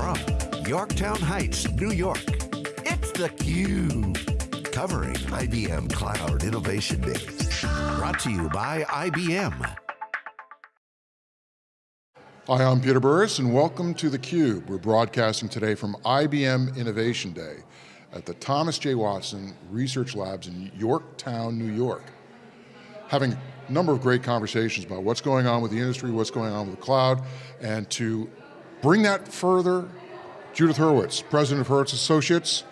from Yorktown Heights, New York, it's theCUBE. Covering IBM Cloud Innovation Days. Brought to you by IBM. Hi, I'm Peter Burris and welcome to theCUBE. We're broadcasting today from IBM Innovation Day at the Thomas J. Watson Research Labs in Yorktown, New York. Having a number of great conversations about what's going on with the industry, what's going on with the cloud, and to bring that further, Judith Hurwitz, President of Hurwitz Associates,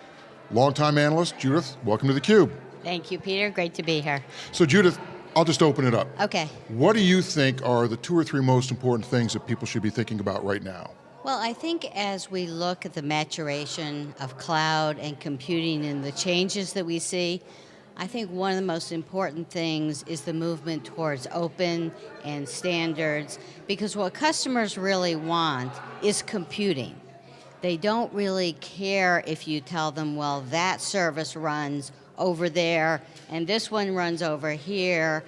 longtime analyst. Judith, welcome to theCUBE. Thank you, Peter, great to be here. So Judith, I'll just open it up. Okay. What do you think are the two or three most important things that people should be thinking about right now? Well, I think as we look at the maturation of cloud and computing and the changes that we see, I think one of the most important things is the movement towards open and standards because what customers really want is computing. They don't really care if you tell them, well, that service runs over there and this one runs over here.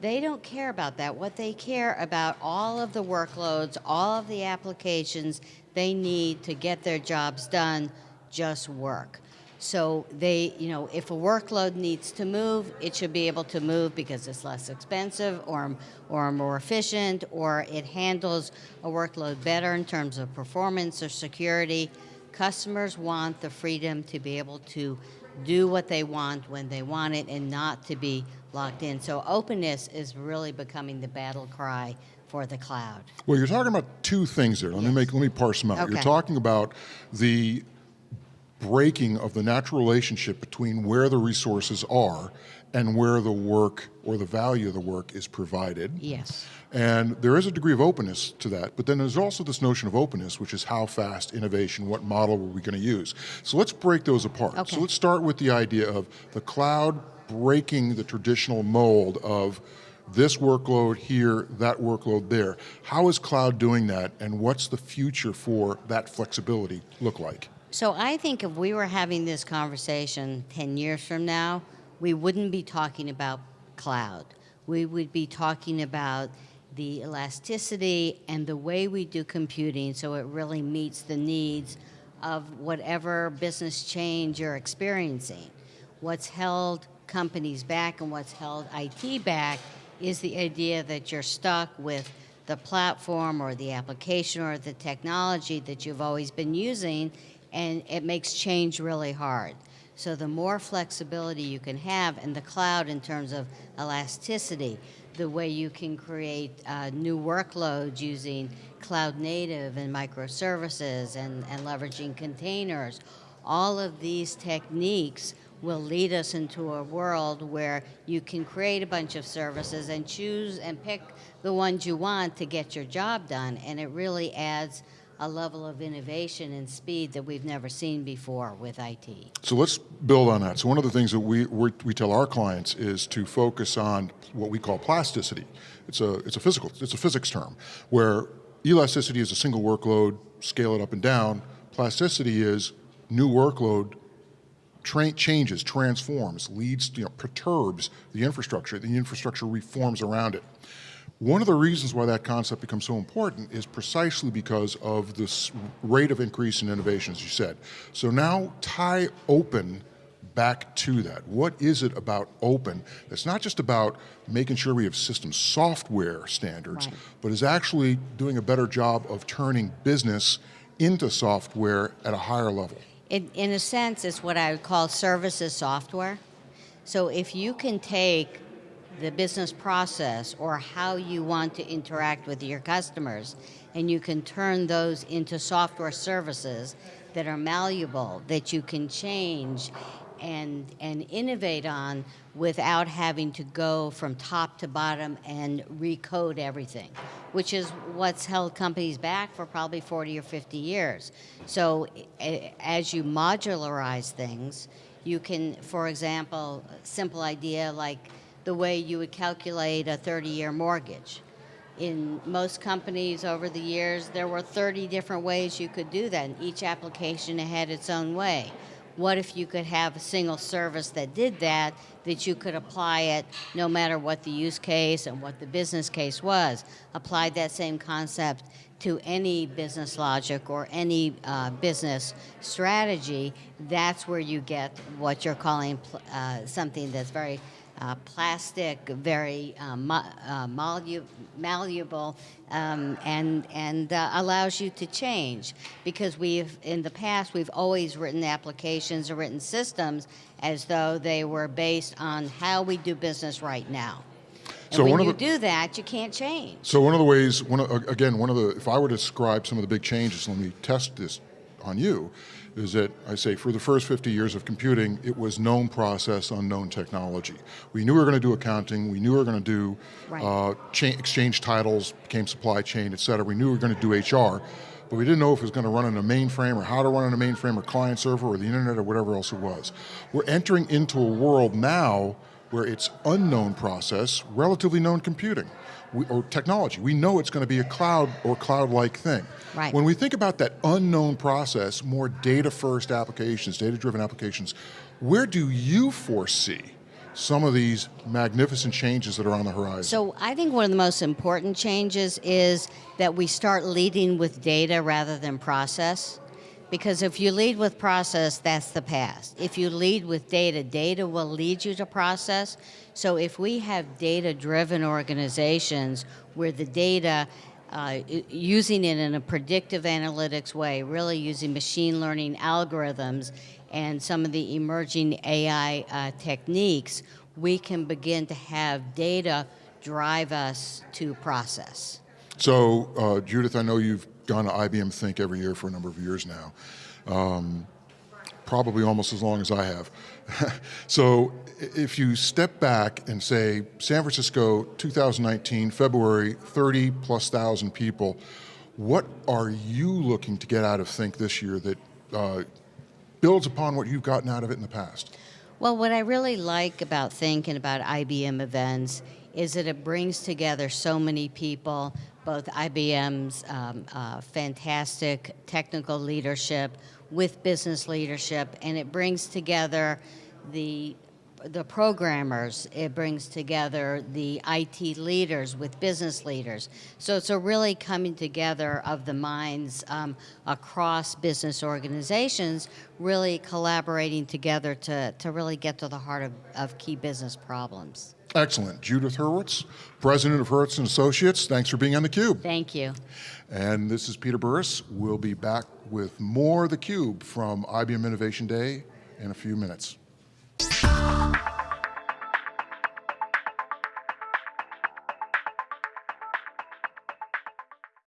They don't care about that. What they care about all of the workloads, all of the applications they need to get their jobs done just work. So they, you know, if a workload needs to move, it should be able to move because it's less expensive or, or more efficient or it handles a workload better in terms of performance or security. Customers want the freedom to be able to do what they want when they want it and not to be locked in. So openness is really becoming the battle cry for the cloud. Well, you're talking about two things there. Let yes. me make, let me parse them out. Okay. You're talking about the breaking of the natural relationship between where the resources are and where the work or the value of the work is provided. Yes. And there is a degree of openness to that, but then there's also this notion of openness, which is how fast innovation, what model are we going to use. So let's break those apart. Okay. So let's start with the idea of the cloud breaking the traditional mold of this workload here, that workload there. How is cloud doing that and what's the future for that flexibility look like? So I think if we were having this conversation 10 years from now, we wouldn't be talking about cloud. We would be talking about the elasticity and the way we do computing so it really meets the needs of whatever business change you're experiencing. What's held companies back and what's held IT back is the idea that you're stuck with the platform or the application or the technology that you've always been using and it makes change really hard. So the more flexibility you can have in the cloud in terms of elasticity, the way you can create uh, new workloads using cloud native and microservices and, and leveraging containers. All of these techniques will lead us into a world where you can create a bunch of services and choose and pick the ones you want to get your job done. And it really adds a level of innovation and speed that we've never seen before with IT. So let's build on that. So one of the things that we, we tell our clients is to focus on what we call plasticity. It's a, it's a physical, it's a physics term, where elasticity is a single workload, scale it up and down. Plasticity is new workload, tra changes, transforms, leads, you know, perturbs the infrastructure, the infrastructure reforms around it. One of the reasons why that concept becomes so important is precisely because of this rate of increase in innovation, as you said. So now tie open back to that. What is it about open that's not just about making sure we have system software standards, right. but is actually doing a better job of turning business into software at a higher level? In, in a sense, it's what I would call services software. So if you can take the business process or how you want to interact with your customers and you can turn those into software services that are malleable, that you can change and, and innovate on without having to go from top to bottom and recode everything, which is what's held companies back for probably 40 or 50 years. So as you modularize things, you can, for example, simple idea like the way you would calculate a 30-year mortgage. In most companies over the years, there were 30 different ways you could do that, and each application had its own way. what if you could have a single service that did that, that you could apply it no matter what the use case and what the business case was? Applied that same concept to any business logic or any uh, business strategy, that's where you get what you're calling uh, something that's very uh, plastic, very uh, uh, malleable, malleable um, and, and uh, allows you to change. Because we've, in the past, we've always written applications or written systems as though they were based on how we do business right now. And So when one of you the- do that, you can't change. So one of the ways, one of, again, one of the, if I were to describe some of the big changes, let me test this on you, is that I say for the first 50 years of computing, it was known process, unknown technology. We knew we were going to do accounting, we knew we were going to do Right. uh, exchange titles, became supply chain, et cetera. We knew we were going to do HR, but we didn't know if it was going to run in a mainframe or how to run in a mainframe or client server or the internet or whatever else it was. We're entering into a world now where it's unknown process, relatively known computing we, or technology. We know it's going to be a cloud or cloud-like thing. Right. When we think about that unknown process, more data-first applications, data-driven applications, where do you foresee some of these magnificent changes that are on the horizon? So I think one of the most important changes is that we start leading with data rather than process. Because if you lead with process, that's the past. If you lead with data, data will lead you to process. So if we have data driven organizations where the data, uh, using it in a predictive analytics way, really using machine learning algorithms and some of the emerging AI uh, techniques, we can begin to have data drive us to process. So, uh, Judith, I know you've gone to IBM Think every year for a number of years now, um, probably almost as long as I have. so, if you step back and say, San Francisco, 2019, February, 30 plus thousand people, what are you looking to get out of Think this year that uh, builds upon what you've gotten out of it in the past? Well, what I really like about Think and about IBM events is that it brings together so many people, both IBM's um, uh, fantastic technical leadership with business leadership, and it brings together the the programmers, it brings together the IT leaders with business leaders. So it's a really coming together of the minds um, across business organizations, really collaborating together to, to really get to the heart of, of key business problems. Excellent. Judith Hurwitz, president of Hurwitz and Associates, thanks for being on theCUBE. Thank you. And this is Peter Burris. We'll be back with more theCUBE from IBM Innovation Day in a few minutes.